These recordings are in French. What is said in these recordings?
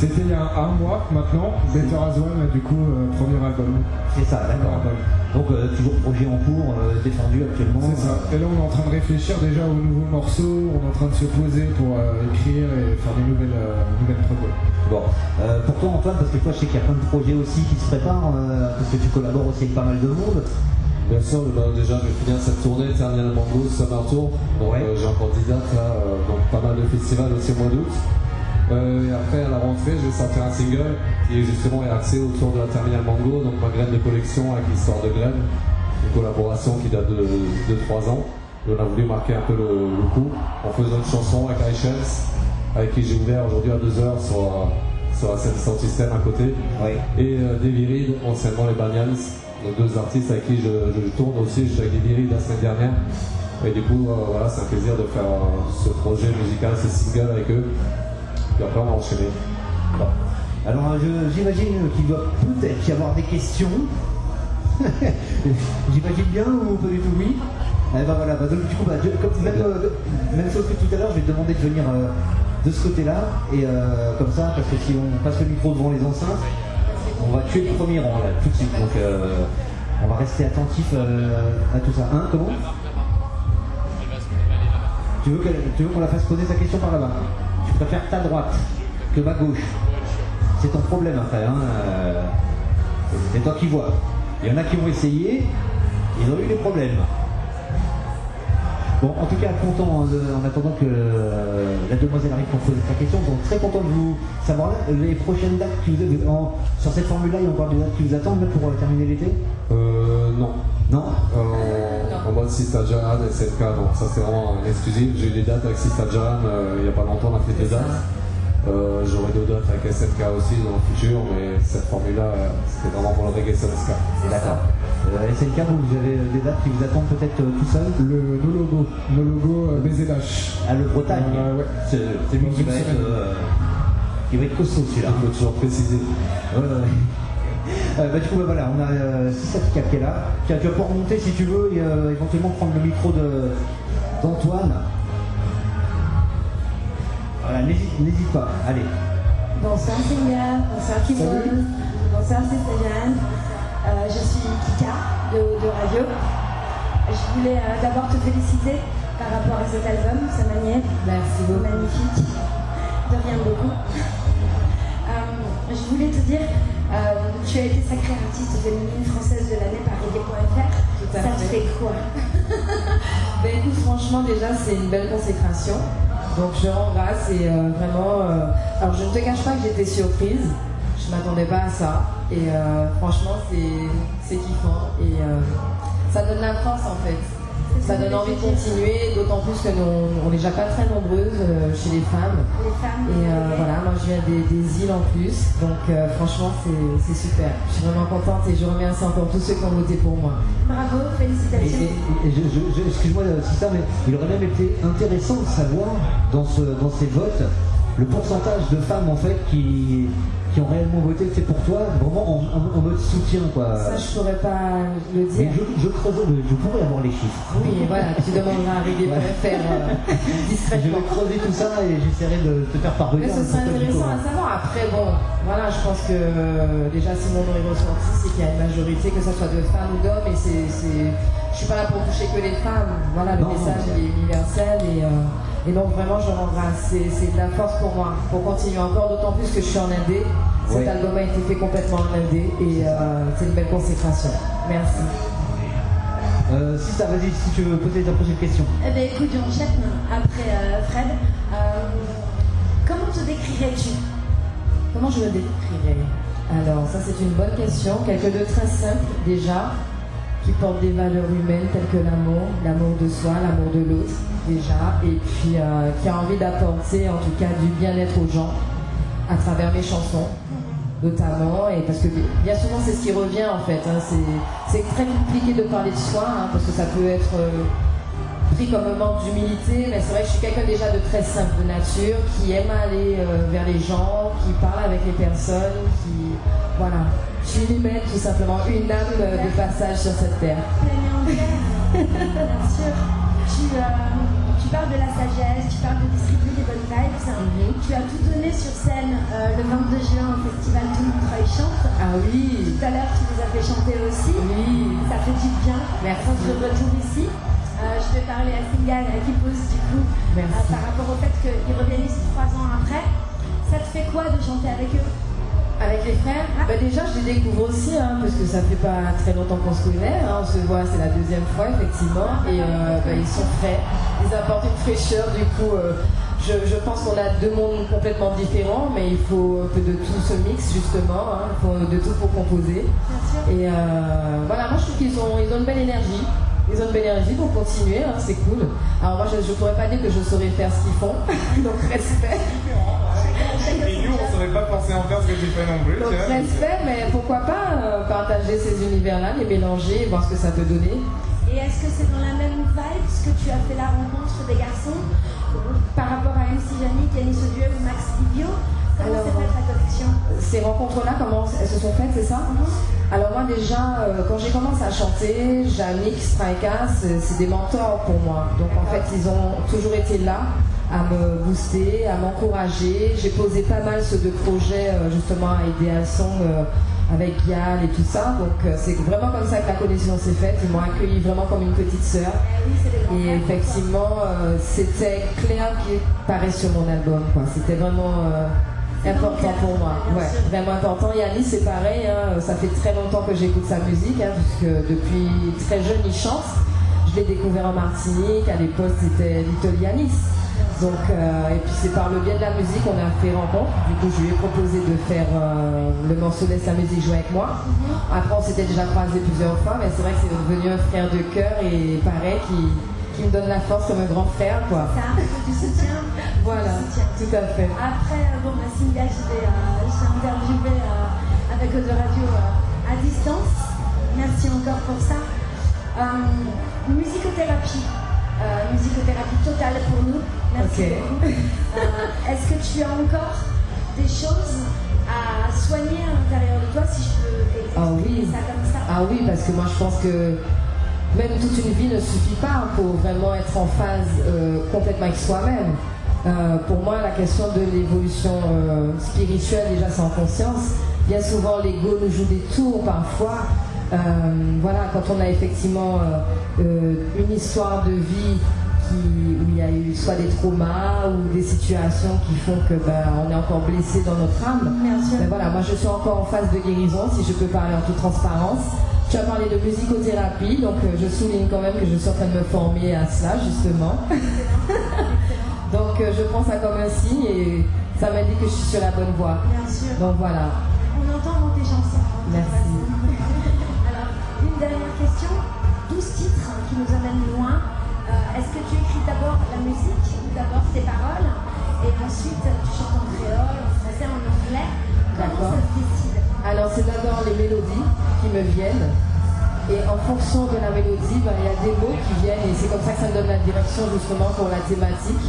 C'était il y a un, mois maintenant, Better As One, du coup, euh, premier album. C'est ça, d'accord. Donc euh, toujours projet en cours, euh, défendu actuellement. C'est ça. Et là on est en train de réfléchir déjà aux nouveaux morceaux, on est en train de se poser pour écrire et faire des nouvelles, nouvelles projets. Bon. pour toi Antoine, parce que toi je sais qu'il y a plein de projets aussi qui se préparent, parce que tu collabores aussi avec pas mal de monde. Bien sûr, déjà je vais finir cette tournée Terminal Mango Summer Tour. Donc j'ai encore 10 dates là, donc pas mal de festivals aussi au mois d'août. Euh, et après, à la rentrée, je vais sortir un single qui est justement axé autour de la Terminal Mango, donc ma graine de collection avec l'histoire de graine, une collaboration qui date de 2-3 ans. Et on a voulu marquer un peu le, coup en faisant une chanson avec iChance, avec qui j'ai ouvert aujourd'hui à 2h sur, sur la scène Sound System à côté. Et euh, Davy Reed, anciennement les Banyans, donc deux artistes avec qui je, tourne aussi. Je suis avec Reed la semaine dernière. Et du coup, euh, voilà, c'est un plaisir de faire ce projet musical, ce single avec eux va enchaîner. Alors j'imagine qu'il doit peut-être y avoir des questions. j'imagine bien ou pas du tout oui eh ben voilà, bah, donc, du coup, bah, euh, même, chose que tout à l'heure, je vais te demander de venir euh, de ce côté-là, et euh, comme ça, parce que si on passe le micro devant les enceintes, on va tuer le premier rang là, tout de suite. Donc on va rester attentif à tout ça. Hein, comment? Tu veux qu'on la fasse poser sa question par là-bas? Préfère ta droite que ma gauche. C'est ton problème après. Hein. Euh, c'est toi qui vois. Il y en a qui ont essayé, ils ont eu des problèmes. Bon, en tout cas, content euh, en attendant que euh, la demoiselle arrive pour poser sa question. Donc, très content de vous savoir les prochaines dates qui vous en, sur cette formule-là. Il y a encore des dates qui vous attendent pour terminer l'été? Euh, non. Non? En mode Sista Jaran et SNK, donc ça c'est vraiment exclusif. J'ai eu des dates avec Sista Jaran il n'y a pas longtemps, on a fait des dates. Euh, J'aurai d'autres dates avec SNK aussi dans le futur, mais cette formule-là, c'était vraiment pour le reggae sur SK. D'accord. Euh, SNK, vous avez des dates qui vous attendent peut-être euh, tout seul Le nos logo, nos logo euh, BZH. Ah, le Bretagne ouais. C'est lui qui va, être, qui va être costaud celui-là. Il faut toujours préciser. Ouais, ouais. Euh, bah, du coup, bah, voilà, on a euh, Sissatika qui est là. Tu vas pouvoir remonter si tu veux et euh, éventuellement prendre le micro d'Antoine. Voilà, n'hésite pas, allez. Bonsoir Seigneur, bonsoir Kimon, bonsoir Céciliane. Euh, je suis Kika de, de Radio. Je voulais euh, d'abord te féliciter par rapport à cet album, sa manière. Merci beaucoup. Magnifique. De rien de beaucoup. je voulais te dire euh, tu as été sacrée artiste féminine française de l'année par Reggae.fr. Ça te fait quoi? Ben écoute, franchement, déjà, c'est une belle consécration. Donc je rends grâce et euh, vraiment. Euh, alors je ne te cache pas que j'étais surprise. Je ne m'attendais pas à ça. Et franchement, c'est kiffant. Et ça donne la force en fait ça donne envie de continuer, d'autant plus que nous, on n'est déjà pas très nombreuses euh, chez les femmes. Et euh, voilà, moi je viens des, îles en plus, donc euh, franchement c'est super. Je suis vraiment contente et je remercie encore tous ceux qui ont voté pour moi. Bravo, félicitations. Excuse-moi, ça, mais il aurait même été intéressant de savoir dans, ce, dans ces votes le pourcentage de femmes en fait qui, qui ont réellement voté c'est pour toi, vraiment en, mode soutien quoi. Ça je pourrais pas le dire. je, je, je pourrais avoir les chiffres. Oui voilà, tu demanderas à Régé faire euh, discrètement. Je vais creuser tout ça et j'essaierai de te faire parvenir. Mais ce serait intéressant à savoir. Après bon, voilà, je pense que euh, déjà si mon nom est ressorti, c'est qu'il y a une majorité, que ce soit de femmes ou d'hommes, et c'est, je suis pas là pour toucher que les femmes. Voilà, le message est universel et euh, et donc vraiment, je rends grâce. C'est de la force pour moi, pour continuer encore, d'autant plus que je suis en Indé. Cet album a été fait complètement en Indé et euh, c'est une belle consécration. Merci. Euh, si ça, vas-y, si tu veux poser ta prochaine question. Eh bien, écoute, j'enchaîne après euh, Fred. comment te décrirais-tu? Comment je me décrirais? Alors, ça, c'est une bonne question. Quelque de très simple, déjà qui porte des valeurs humaines telles que l'amour, l'amour de soi, l'amour de l'autre et puis euh, qui a envie d'apporter en tout cas du bien-être aux gens à travers mes chansons notamment, et parce que bien souvent c'est ce qui revient en fait, hein. c'est très compliqué de parler de soi, hein, parce que ça peut être euh, pris comme un manque d'humilité, mais c'est vrai que je suis quelqu'un déjà de très simple de nature, qui aime aller euh, vers les gens, qui parle avec les personnes, qui... Voilà, je suis humaine, tout simplement, une âme de passage sur cette terre. Tu, parles de la sagesse, tu parles de distribuer des bonnes vibes. Mhm. Tu as tout donné sur scène euh, le 22 juin au festival Tout Montreuil Chante. Ah oui. Tout à l'heure, tu les as fait chanter aussi. Oui. Ça fait du bien. Merci. Quand je retourne ici, euh, je vais parler à Singal qui pose du coup Merci. euh, par rapport au fait qu'ils reviennent ici trois ans après. Ça te fait quoi de chanter avec eux? Les frères bah Déjà, je les découvre aussi, hein, parce que ça fait pas très longtemps qu'on se connaît. hein. on se voit, c'est la deuxième fois, effectivement. Et euh, bah, ils sont frais. Ils apportent une fraîcheur. Du coup, euh, je, je pense qu'on a deux mondes complètement différents, mais il faut un peu de tout ce mix, justement. hein. De tout pour composer. Et euh, voilà, moi, je trouve qu'ils ont, ils ont une belle énergie. Ils ont une belle énergie pour continuer, hein, c'est cool. Alors moi, je ne pourrais pas dire que je saurais faire ce qu'ils font, donc respect. Nous, on saurait pas forcément faire ce que tu fais non plus. Donc tu vois. respect, mais pourquoi pas euh, partager ces univers-là, les mélanger, voir ce que ça peut donner. Et est-ce que c'est dans la même vibe que tu as fait la rencontre des garçons par rapport à MC Yannick, Yannis Odieu ou Max Livio? Comment s'est faite la connexion? Ces rencontres-là, comment elles se sont faites, c'est ça? Alors moi déjà, euh, quand j'ai commencé à chanter, Jannick, Strika, c'est c'est des mentors pour moi. Donc en fait, ils ont toujours été là à me booster, à m'encourager. J'ai posé pas mal ceux de projets euh, justement à Ideal Song euh, avec Gial et tout ça. Donc euh, c'est vraiment comme ça que la connexion s'est faite. Ils m'ont accueilli vraiment comme une petite sœur. Et effectivement, c'était clair qui paraît sur mon album. C'était vraiment important pour moi. Ouais, vraiment important. Yannis, c'est pareil. hein, Ça fait très longtemps que j'écoute sa musique, hein, puisque depuis très jeune, il chante. Je l'ai découvert en Martinique. À l'époque, c'était Little Yanis. Donc, euh, et puis c'est par le biais de la musique qu'on a fait rencontre. Du coup, je lui ai proposé de faire euh, le morceau Laisse la musique jouer avec moi. Après, on s'était déjà croisés plusieurs fois, mais c'est vrai que c'est devenu un frère de cœur et pareil, qui, qui me donne la force comme un grand frère, quoi. Ça, du soutien. Voilà, Du soutien. tout à fait. Après, euh, bon, bah, Cynthia, je l'ai euh, interviewé avec Eau de Radio à distance. Merci encore pour ça. Musicothérapie. Musicothérapie totale pour nous. Merci. Euh, Est-ce que tu as encore des choses à soigner à l'intérieur de toi, si je peux expliquer Ah oui. ça comme ça? Ah oui, parce que moi je pense que même toute une vie ne suffit pas pour vraiment être en phase euh, complètement avec soi-même. Euh, pour moi, la question de l'évolution euh, spirituelle, déjà en conscience. Bien souvent, l'ego nous joue des tours parfois. Voilà, quand on a effectivement une histoire de vie qui- où il y a eu soit des traumas ou des situations qui font que ben, on est encore blessé dans notre âme. Bien sûr. Ben voilà, moi je suis encore en phase de guérison, si je peux parler en toute transparence. Tu as parlé de musicothérapie, donc euh, je souligne quand même que je suis en train de me former à cela, justement. donc euh, je prends ça comme un signe et ça m'indique que je suis sur la bonne voie. Bien sûr. Donc voilà. On entend Est-ce que tu écris d'abord la musique ou d'abord tes paroles et ensuite tu chantes en créole, en français, en anglais? Comment D'accord. ça se décide? Alors c'est d'abord les mélodies qui me viennent. Et en fonction de la mélodie, ben, il y a des mots qui viennent et c'est comme ça que ça me donne la direction justement pour la thématique.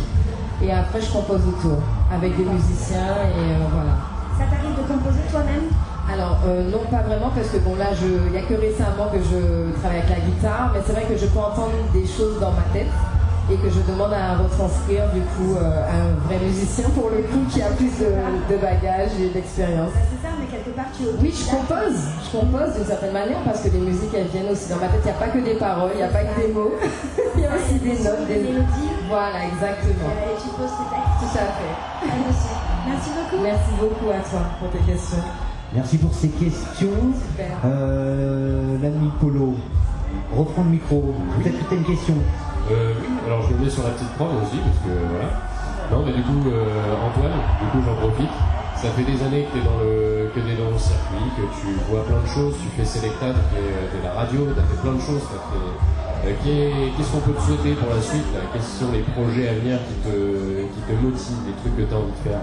Et après je compose autour avec des musiciens et euh, voilà. Ça t'arrive de composer toi-même? Alors euh, non pas vraiment parce que bon là il n'y a que récemment que je travaille avec la guitare, mais c'est vrai que je peux entendre des choses dans ma tête et que je demande à retranscrire du coup euh, à un vrai musicien pour le coup qui a plus de, de bagages et d'expérience. Bah, C'est ça, mais quelque part tu Oui, je compose. Je compose d'une certaine manière parce que les musiques, elles viennent aussi dans ma tête. Il n'y a pas que des paroles, il n'y a pas que des mots. Il y a aussi des notes, des mélodies Voilà, exactement. et tu poses tes textes. Tout à fait. Merci beaucoup. Merci beaucoup à toi pour tes questions. Merci pour ces questions. Euh, L'ami Polo, reprends le micro. Peut-être que tu as une question. Euh, oui, alors je mets sur la petite prod aussi, parce que voilà. Non, mais du coup, euh, Antoine, du coup, j'en profite. Ça fait des années que tu es, dans le- que t'es dans le circuit, que tu vois plein de choses, tu fais Selecta, tu fais de la radio, tu as fait plein de choses. t'as fait- euh, qu'est- Qu'est-ce qu'on peut te souhaiter pour la suite Quels sont les projets à venir qui te, qui te motivent, les trucs que tu as envie de faire?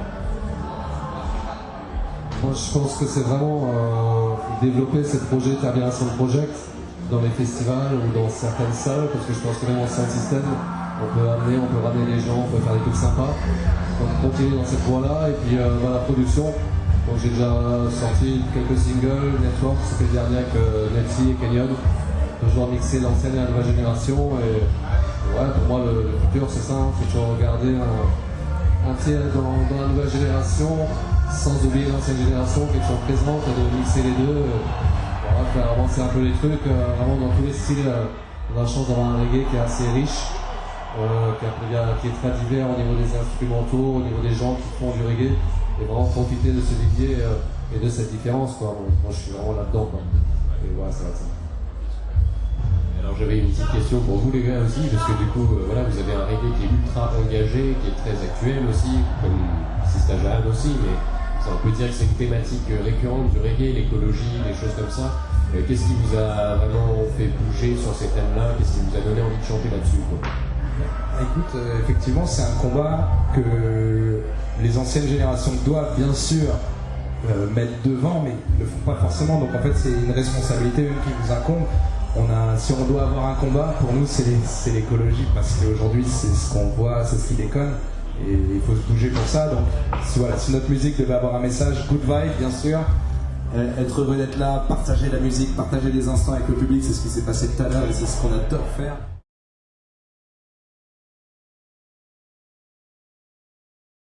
Moi, je pense que c'est vraiment euh, développer ces projets Terbian Sound Project dans les festivals ou dans certaines salles, parce que je pense que même en sound system, on peut amener, on peut ramener les gens, on peut faire des trucs sympas. Donc continuer dans cette voie-là, et puis euh, dans la production. Donc j'ai déjà sorti quelques singles, Network, c'était le dernier avec euh, Nelsie et Kenyon. Toujours mixer l'ancienne et la nouvelle génération, et Ouais, pour moi, le, futur, c'est ça. Il faut toujours regarder un, tiers dans, la nouvelle génération, sans oublier l'ancienne génération qui est toujours présente, de mixer les deux. Voilà, faire avancer un peu les trucs, vraiment dans tous les styles. on a la chance d'avoir un reggae qui est assez riche. qui, est très divers au niveau des instrumentaux, au niveau des gens qui font du reggae, et vraiment profiter de ce vivier et de cette différence. Moi, je suis vraiment là-dedans. Et voilà, ça va ça. Alors j'avais une petite question pour vous les gars aussi, parce que du coup, euh, voilà, vous avez un reggae qui est ultra engagé, qui est très actuel aussi, comme Sista aussi, mais on peut dire que c'est une thématique récurrente du reggae, l'écologie, des choses comme ça. Euh, qu'est-ce qui vous a vraiment fait bouger sur ces thèmes-là? Qu'est-ce qui vous a donné envie de chanter là-dessus Écoute, euh, effectivement, c'est un combat que les anciennes générations doivent bien sûr mettre devant, mais ne le font pas forcément. Donc en fait, c'est une responsabilité qui nous incombe si on doit avoir un combat, pour nous, c'est l'écologie, parce qu'aujourd'hui, c'est ce qu'on voit, c'est ce qui déconne, et il faut se bouger pour ça. Donc, voilà, si notre musique devait avoir un message, good vibe, bien sûr, euh, être heureux d'être là, partager la musique, partager des instants avec le public, c'est ce qui s'est passé tout à l'heure, et c'est ce qu'on adore faire.